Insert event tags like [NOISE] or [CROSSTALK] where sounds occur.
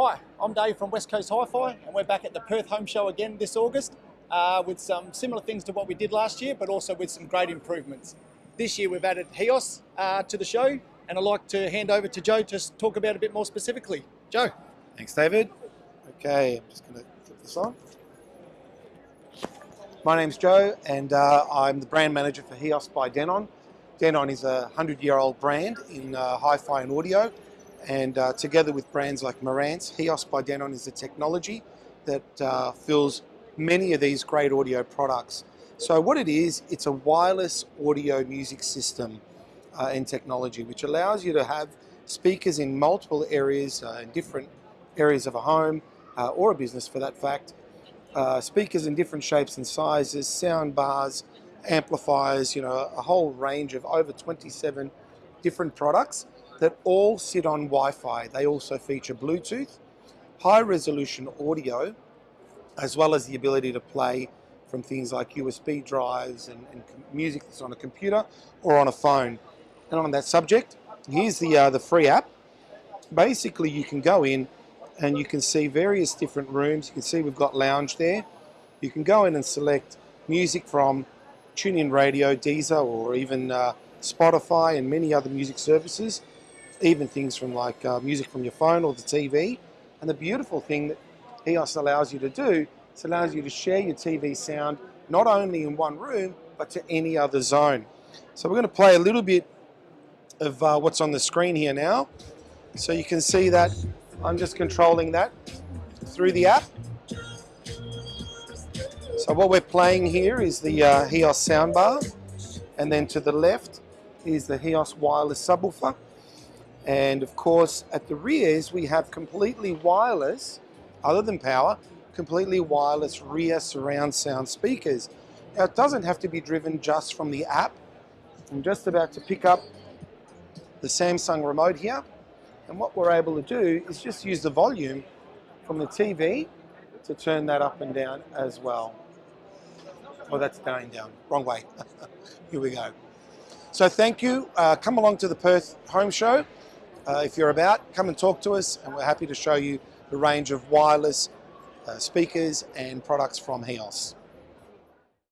Hi, I'm Dave from West Coast Hi-Fi and we're back at the Perth Home Show again this August uh, with some similar things to what we did last year but also with some great improvements. This year we've added HEOS uh, to the show and I'd like to hand over to Joe to talk about a bit more specifically. Joe. Thanks David. Okay, I'm just going to flip this on. My name's Joe and uh, I'm the brand manager for HEOS by Denon. Denon is a 100 year old brand in uh, hi-fi and audio and uh, together with brands like Marantz, HEOS by Denon is a technology that uh, fills many of these great audio products. So what it is, it's a wireless audio music system uh, and technology which allows you to have speakers in multiple areas, uh, in different areas of a home uh, or a business for that fact, uh, speakers in different shapes and sizes, sound bars, amplifiers, you know, a whole range of over 27 different products that all sit on Wi-Fi. They also feature Bluetooth, high resolution audio, as well as the ability to play from things like USB drives and, and music that's on a computer or on a phone. And on that subject, here's the, uh, the free app. Basically, you can go in and you can see various different rooms. You can see we've got lounge there. You can go in and select music from TuneIn Radio, Deezer, or even uh, Spotify and many other music services even things from like uh, music from your phone or the TV. And the beautiful thing that HEOS allows you to do, it allows you to share your TV sound not only in one room, but to any other zone. So we're going to play a little bit of uh, what's on the screen here now. So you can see that I'm just controlling that through the app. So what we're playing here is the uh, soundbar, and then to the left is the HEOS wireless subwoofer. And of course, at the rears, we have completely wireless, other than power, completely wireless rear surround sound speakers. Now, it doesn't have to be driven just from the app. I'm just about to pick up the Samsung remote here. And what we're able to do is just use the volume from the TV to turn that up and down as well. Oh, that's going down. Wrong way. [LAUGHS] here we go. So thank you. Uh, come along to the Perth Home Show. Uh, if you're about, come and talk to us and we're happy to show you the range of wireless uh, speakers and products from HEOS.